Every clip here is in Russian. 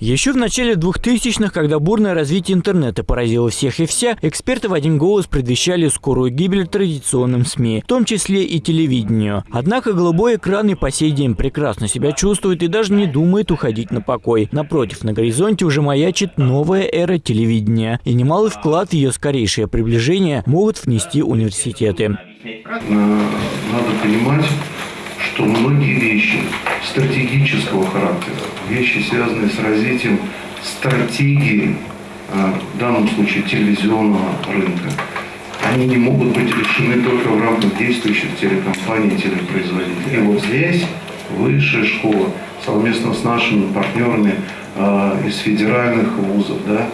Еще в начале 2000-х, когда бурное развитие интернета поразило всех и вся, эксперты в один голос предвещали скорую гибель традиционным СМИ, в том числе и телевидению. Однако голубой экран и по сей день прекрасно себя чувствует и даже не думает уходить на покой. Напротив, на горизонте уже маячит новая эра телевидения, и немалый вклад в ее скорейшее приближение могут внести университеты. Надо понимать, что многие вещи стратегического характера, вещи, связанные с развитием стратегии, а, в данном случае телевизионного рынка, они не могут быть решены только в рамках действующих телекомпаний и телепроизводителей. И вот здесь высшая школа совместно с нашими партнерами э, из федеральных вузов, да,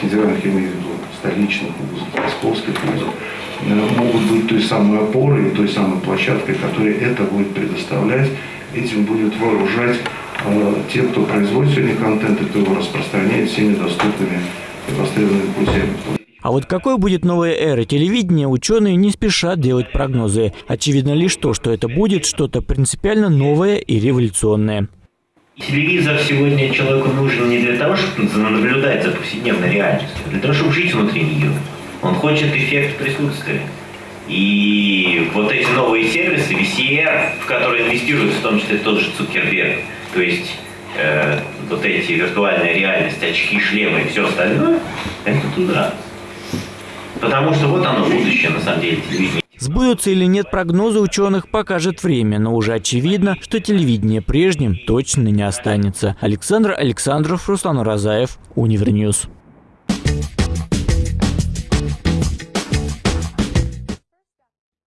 федеральных, я имею в виду, столичных вузов, московских вузов, э, могут быть той самой опорой, той самой площадкой, которая это будет предоставлять, этим будет вооружать э, те, кто производит сегодня контент и кто его распространяет всеми доступными и востребованными путями. А вот какой будет новая эра телевидения, ученые не спешат делать прогнозы. Очевидно лишь то, что это будет что-то принципиально новое и революционное. Телевизор сегодня человеку нужен не для того, чтобы наблюдать за повседневной реальностью, а для того, чтобы жить внутри нее. Он хочет эффект присутствия. И вот эти новые сервисы, VCR, в которые инвестируют в том числе тот же Цукерберг, то есть э, вот эти виртуальная реальность, очки, шлемы и все остальное, это туда. Потому что вот оно будущее, на самом деле, телевидение. Сбудутся или нет прогнозы ученых покажет время, но уже очевидно, что телевидение прежним точно не останется. Александр Александров, Руслан Розаев, Univer News.